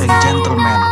and gentlemen.